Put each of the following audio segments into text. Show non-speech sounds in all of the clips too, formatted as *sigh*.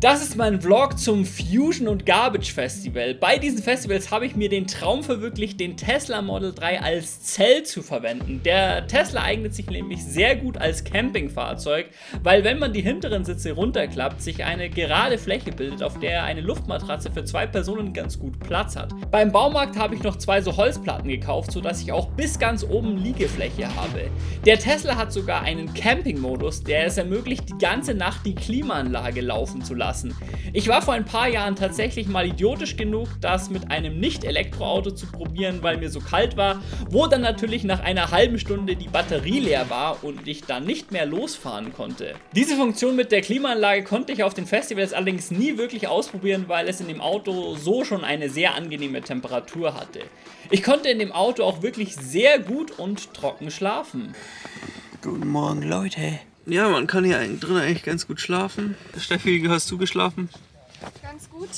Das ist mein Vlog zum Fusion und Garbage Festival. Bei diesen Festivals habe ich mir den Traum verwirklicht, den Tesla Model 3 als Zelt zu verwenden. Der Tesla eignet sich nämlich sehr gut als Campingfahrzeug, weil wenn man die hinteren Sitze runterklappt, sich eine gerade Fläche bildet, auf der eine Luftmatratze für zwei Personen ganz gut Platz hat. Beim Baumarkt habe ich noch zwei so Holzplatten gekauft, sodass ich auch bis ganz oben Liegefläche habe. Der Tesla hat sogar einen Camping-Modus, der es ermöglicht, die ganze Nacht die Klimaanlage laufen zu lassen lassen. Ich war vor ein paar Jahren tatsächlich mal idiotisch genug, das mit einem Nicht-Elektroauto zu probieren, weil mir so kalt war, wo dann natürlich nach einer halben Stunde die Batterie leer war und ich dann nicht mehr losfahren konnte. Diese Funktion mit der Klimaanlage konnte ich auf den Festivals allerdings nie wirklich ausprobieren, weil es in dem Auto so schon eine sehr angenehme Temperatur hatte. Ich konnte in dem Auto auch wirklich sehr gut und trocken schlafen. Guten Morgen, Leute. Ja, man kann hier drin eigentlich ganz gut schlafen. Steffi, wie hast du geschlafen? Ganz gut.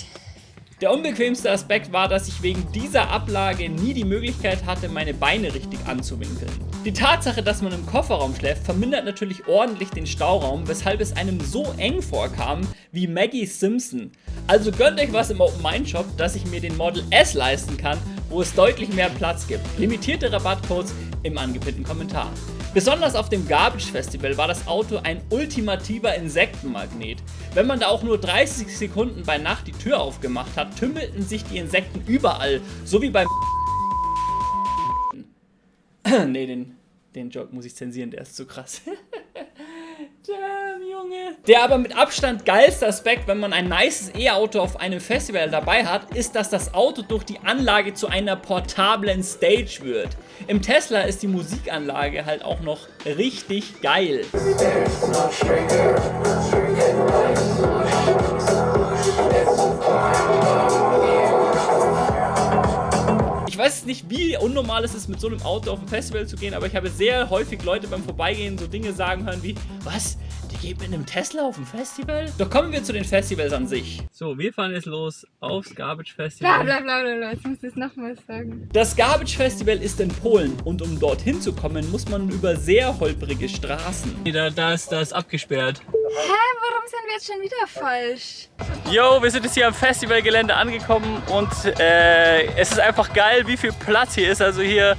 Der unbequemste Aspekt war, dass ich wegen dieser Ablage nie die Möglichkeit hatte, meine Beine richtig anzuwinkeln. Die Tatsache, dass man im Kofferraum schläft, vermindert natürlich ordentlich den Stauraum, weshalb es einem so eng vorkam wie Maggie Simpson. Also gönnt euch was im Open Mind Shop, dass ich mir den Model S leisten kann, wo es deutlich mehr Platz gibt. Limitierte Rabattcodes im angepinnten Kommentar. Besonders auf dem Garbage Festival war das Auto ein ultimativer Insektenmagnet. Wenn man da auch nur 30 Sekunden bei Nacht die Tür aufgemacht hat, tümmelten sich die Insekten überall, so wie beim *laughs* Ne, den, den Joke muss ich zensieren, der ist zu krass. *laughs* Der aber mit Abstand geilste Aspekt, wenn man ein nices E-Auto auf einem Festival dabei hat, ist, dass das Auto durch die Anlage zu einer portablen Stage wird. Im Tesla ist die Musikanlage halt auch noch richtig geil. Ich weiß nicht, wie unnormal es ist, mit so einem Auto auf ein Festival zu gehen, aber ich habe sehr häufig Leute beim Vorbeigehen so Dinge sagen hören wie, was, die geht mit einem Tesla auf ein Festival? Doch kommen wir zu den Festivals an sich. So, wir fahren jetzt los aufs Garbage Festival. Bla bla bla bla, jetzt musst du es nochmal sagen. Das Garbage Festival ist in Polen und um dorthin zu kommen, muss man über sehr holprige Straßen. Da, da, ist, da ist abgesperrt. Hä, warum sind wir jetzt schon wieder falsch? Yo, wir sind jetzt hier am Festivalgelände angekommen und äh, es ist einfach geil, wie viel Platz hier ist. Also hier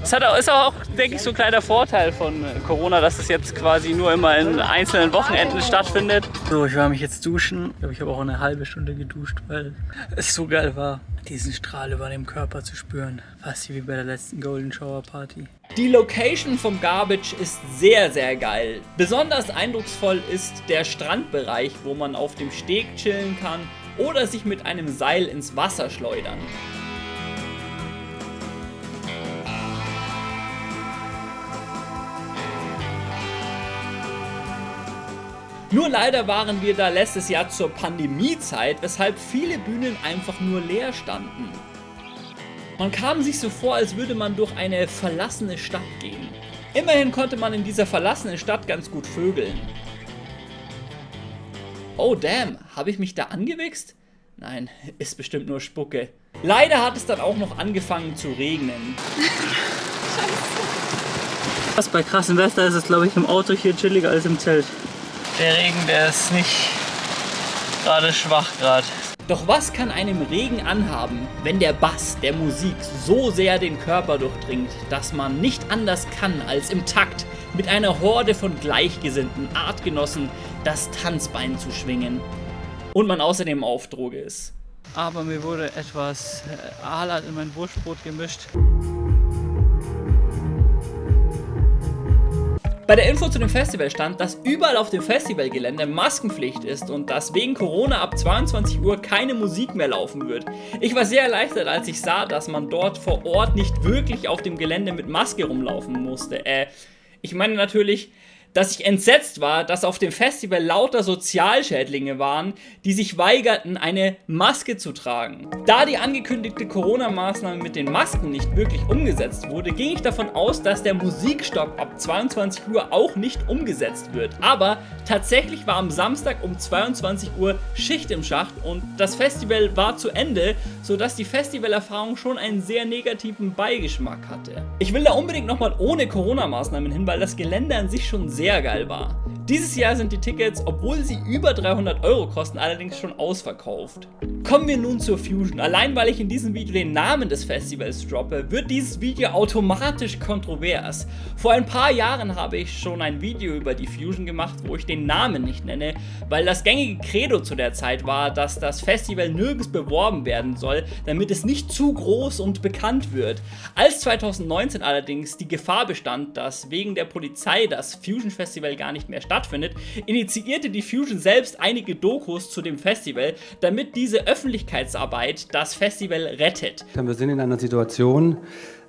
das hat, ist auch, denke ich, so ein kleiner Vorteil von Corona, dass es jetzt quasi nur immer in einzelnen Wochenenden stattfindet. So, ich war mich jetzt duschen. Ich glaube, ich habe auch eine halbe Stunde geduscht, weil es so geil war, diesen Strahl über dem Körper zu spüren. Fast wie bei der letzten Golden Shower Party. Die Location vom Garbage ist sehr, sehr geil. Besonders eindrucksvoll ist der Strandbereich, wo man auf dem Steg chillen kann oder sich mit einem Seil ins Wasser schleudern. Nur leider waren wir da letztes Jahr zur Pandemiezeit, weshalb viele Bühnen einfach nur leer standen. Man kam sich so vor, als würde man durch eine verlassene Stadt gehen. Immerhin konnte man in dieser verlassenen Stadt ganz gut vögeln. Oh damn, habe ich mich da angewichst? Nein, ist bestimmt nur Spucke. Leider hat es dann auch noch angefangen zu regnen. Was bei krassem Wetter ist es glaube ich im Auto hier chilliger als im Zelt. Der Regen, der ist nicht gerade schwach gerade. Doch was kann einem Regen anhaben, wenn der Bass der Musik so sehr den Körper durchdringt, dass man nicht anders kann, als im Takt mit einer Horde von gleichgesinnten Artgenossen das Tanzbein zu schwingen. Und man außerdem auf Droge ist. Aber mir wurde etwas äh, Aalat in mein Wurstbrot gemischt. Bei der Info zu dem Festival stand, dass überall auf dem Festivalgelände Maskenpflicht ist und dass wegen Corona ab 22 Uhr keine Musik mehr laufen wird. Ich war sehr erleichtert, als ich sah, dass man dort vor Ort nicht wirklich auf dem Gelände mit Maske rumlaufen musste. Äh, ich meine natürlich, dass ich entsetzt war, dass auf dem Festival lauter Sozialschädlinge waren, die sich weigerten, eine Maske zu tragen. Da die angekündigte Corona-Maßnahme mit den Masken nicht wirklich umgesetzt wurde, ging ich davon aus, dass der Musikstopp ab 22 Uhr auch nicht umgesetzt wird. Aber tatsächlich war am Samstag um 22 Uhr Schicht im Schacht und das Festival war zu Ende, sodass die Festivalerfahrung schon einen sehr negativen Beigeschmack hatte. Ich will da unbedingt nochmal ohne Corona-Maßnahmen hin, weil das Gelände an sich schon sehr sehr geil war. Dieses Jahr sind die Tickets, obwohl sie über 300 Euro kosten, allerdings schon ausverkauft. Kommen wir nun zur Fusion. Allein weil ich in diesem Video den Namen des Festivals droppe, wird dieses Video automatisch kontrovers. Vor ein paar Jahren habe ich schon ein Video über die Fusion gemacht, wo ich den Namen nicht nenne, weil das gängige Credo zu der Zeit war, dass das Festival nirgends beworben werden soll, damit es nicht zu groß und bekannt wird. Als 2019 allerdings die Gefahr bestand, dass wegen der Polizei das Fusion Festival gar nicht mehr stattfindet, initiierte die Fusion selbst einige Dokus zu dem Festival, damit diese Öffentlichkeitsarbeit das Festival rettet. Wir sind in einer Situation,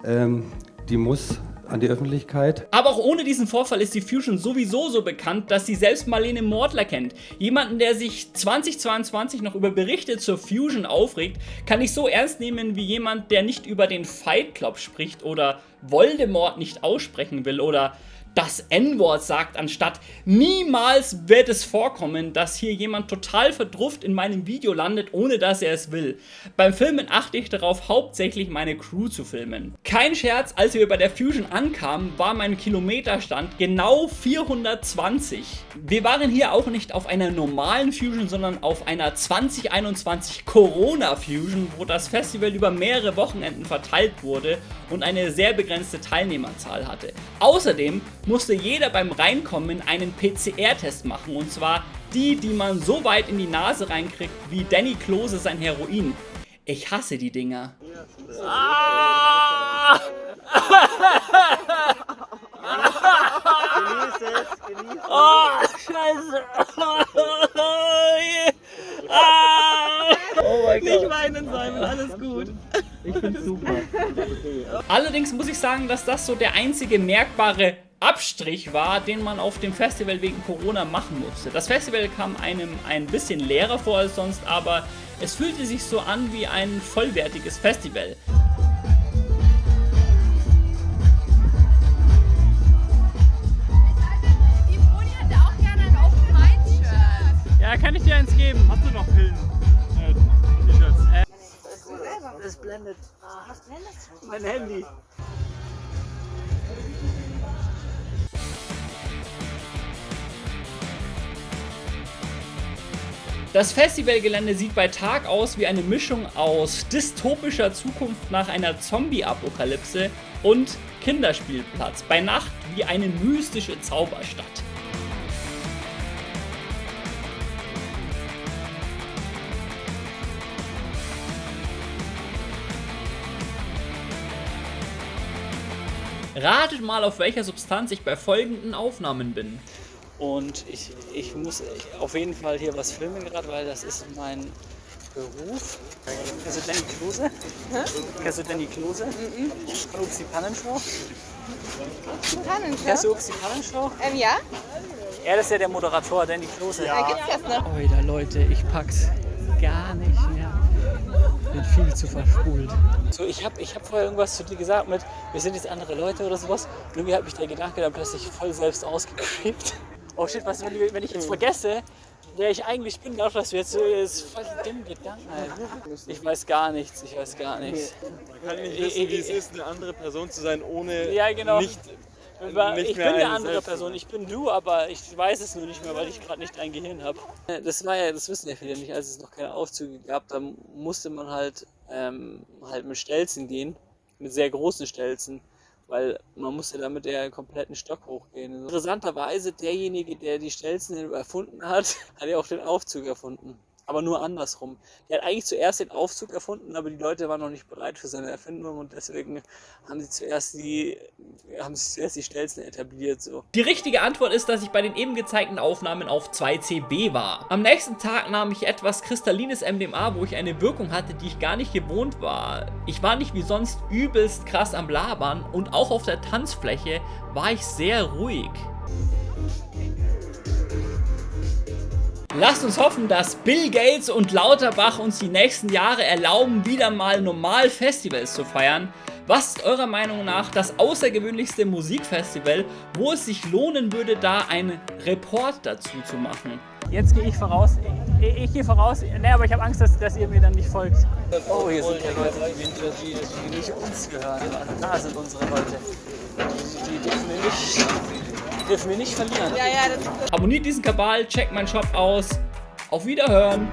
ähm, die muss an die Öffentlichkeit. Aber auch ohne diesen Vorfall ist die Fusion sowieso so bekannt, dass sie selbst Marlene Mortler kennt. Jemanden, der sich 2022 noch über Berichte zur Fusion aufregt, kann ich so ernst nehmen wie jemand, der nicht über den Fight Club spricht oder Voldemort nicht aussprechen will oder das N-Wort sagt, anstatt niemals wird es vorkommen, dass hier jemand total verdrufft in meinem Video landet, ohne dass er es will. Beim Filmen achte ich darauf, hauptsächlich meine Crew zu filmen. Kein Scherz, als wir bei der Fusion ankamen, war mein Kilometerstand genau 420. Wir waren hier auch nicht auf einer normalen Fusion, sondern auf einer 2021 Corona Fusion, wo das Festival über mehrere Wochenenden verteilt wurde und eine sehr begrenzte Teilnehmerzahl hatte. Außerdem musste jeder beim Reinkommen einen PCR-Test machen und zwar die, die man so weit in die Nase reinkriegt wie Danny Klose sein Heroin. Ich hasse die Dinger. Ah! Genieß es, genieß es. Oh, scheiße. Ah! Oh mein Gott. Nicht weinen, Simon, alles gut. Ich find's super. Allerdings muss ich sagen, dass das so der einzige merkbare Abstrich war, den man auf dem Festival wegen Corona machen musste. Das Festival kam einem ein bisschen leerer vor als sonst, aber es fühlte sich so an wie ein vollwertiges Festival. Die Moni hätte auch gerne ein Open Mind Shirt. Ja, kann ich dir eins geben? Hast du noch Pillen? Äh, T-Shirts. Das blendet. Mein Handy. Das Festivalgelände sieht bei Tag aus wie eine Mischung aus dystopischer Zukunft nach einer Zombie-Apokalypse und Kinderspielplatz, bei Nacht wie eine mystische Zauberstadt. Ratet mal, auf welcher Substanz ich bei folgenden Aufnahmen bin. Und ich, ich muss auf jeden Fall hier was filmen gerade, weil das ist mein Beruf. Kennst du Danny Klose? Kennst du Danny Klose? Von Upsi Pannenshow? Tannenshow? Kennst du Upsi Pannenshow? Ähm, ja? Er ist ja der Moderator, Danny Klose. Da gibt's das noch. Oida Leute, ich pack's gar nicht mehr. Bin viel zu verspult. So, ich habe ich hab vorher irgendwas zu dir gesagt mit, wir sind jetzt andere Leute oder sowas. Und irgendwie hat mich der Gedanke dann plötzlich voll selbst ausgecreept. Oh shit, was, wenn, ich- wenn ich jetzt vergesse, wer ich eigentlich bin, dadurch, dass du jetzt so ist voll die dummen Gedanken. Alter. Ich weiß gar nichts, ich weiß gar nichts. Man kann nicht wissen, wie es ist, eine andere Person zu sein, ohne Ja, genau. nicht, ich bin eine andere selbst. Person, ich bin du, aber ich weiß es nur nicht mehr, weil ich gerade nicht dein Gehirn habe. Das war ja, das wissen ja viele nicht, als es noch keine Aufzüge gab, da musste man halt, ähm, halt mit Stelzen gehen, mit sehr großen Stelzen, weil man musste damit der kompletten Stock hochgehen. Interessanterweise, derjenige, der die Stelzen erfunden hat, *laughs* hat ja auch den Aufzug erfunden. Aber nur andersrum. Der hat eigentlich zuerst den Aufzug erfunden, aber die Leute waren noch nicht bereit für seine Erfindung und deswegen haben sie zuerst die, haben sie zuerst die Stelzen etabliert. So. Die richtige Antwort ist, dass ich bei den eben gezeigten Aufnahmen auf 2CB war. Am nächsten Tag nahm ich etwas kristallines MDMA, wo ich eine Wirkung hatte, die ich gar nicht gewohnt war. Ich war nicht wie sonst übelst krass am Labern und auch auf der Tanzfläche war ich sehr ruhig. Lasst uns hoffen, dass Bill Gates und Lauterbach uns die nächsten Jahre erlauben, wieder mal normal Festivals zu feiern. Was ist eurer Meinung nach das außergewöhnlichste Musikfestival, wo es sich lohnen würde, da einen Report dazu zu machen? Jetzt gehe ich voraus. Ich, ich gehe voraus. Nee, aber ich habe Angst, dass, dass ihr mir dann nicht folgt. Oh, hier sind ja Leute, die, die nicht uns gehören. Da sind unsere Leute. Die dürfen wir nicht, dürfen wir nicht verlieren. Ja, ja, Abonniert diesen Kabal, checkt meinen Shop aus. Auf Wiederhören!